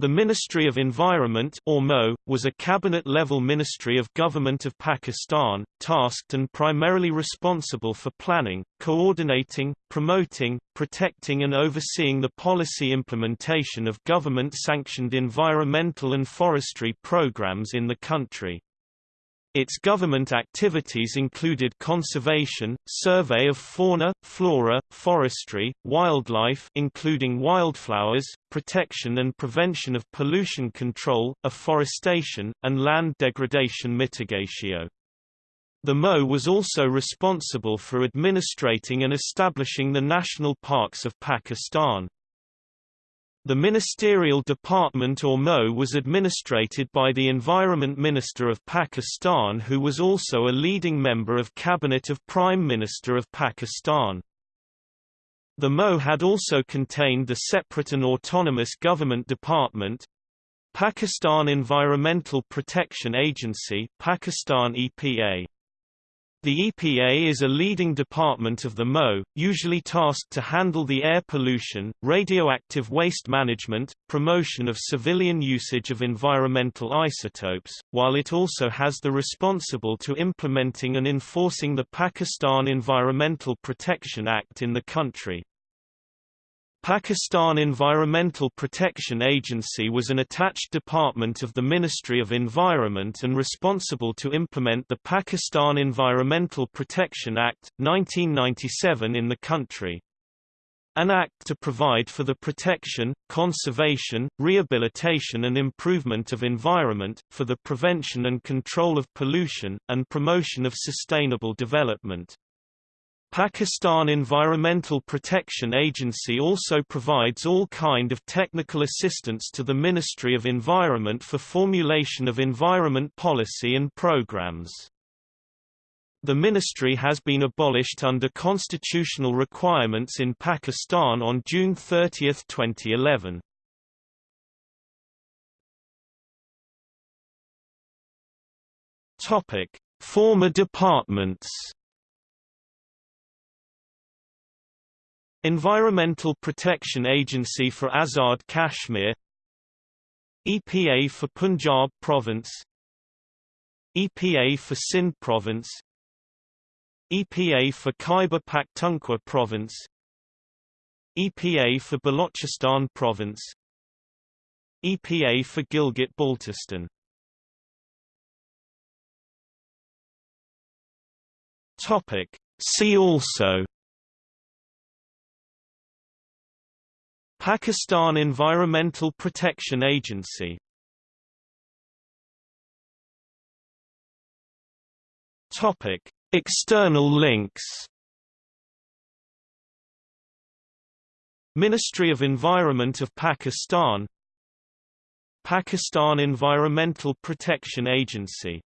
The Ministry of Environment or MO, was a cabinet-level ministry of Government of Pakistan, tasked and primarily responsible for planning, coordinating, promoting, protecting and overseeing the policy implementation of government-sanctioned environmental and forestry programs in the country. Its government activities included conservation, survey of fauna, flora, forestry, wildlife including wildflowers, protection and prevention of pollution control, afforestation, and land degradation mitigation. The MO was also responsible for administrating and establishing the national parks of Pakistan. The ministerial department or MO was administrated by the Environment Minister of Pakistan who was also a leading member of Cabinet of Prime Minister of Pakistan. The MO had also contained the separate and autonomous government department Pakistan Environmental Protection Agency Pakistan EPA. The EPA is a leading department of the MO, usually tasked to handle the air pollution, radioactive waste management, promotion of civilian usage of environmental isotopes, while it also has the responsible to implementing and enforcing the Pakistan Environmental Protection Act in the country. Pakistan Environmental Protection Agency was an attached department of the Ministry of Environment and responsible to implement the Pakistan Environmental Protection Act, 1997 in the country. An act to provide for the protection, conservation, rehabilitation and improvement of environment, for the prevention and control of pollution, and promotion of sustainable development. Pakistan Environmental Protection Agency also provides all kind of technical assistance to the Ministry of Environment for formulation of environment policy and programs. The ministry has been abolished under constitutional requirements in Pakistan on June 30, 2011. Topic: Former departments Environmental Protection Agency for Azad Kashmir EPA for Punjab Province EPA for Sindh Province EPA for Khyber Pakhtunkhwa Province EPA for Balochistan Province EPA for Gilgit-Baltistan Topic. See also Pakistan Environmental Protection Agency. Topic: External links. Ministry of Environment of Pakistan. Pakistan Environmental Protection Agency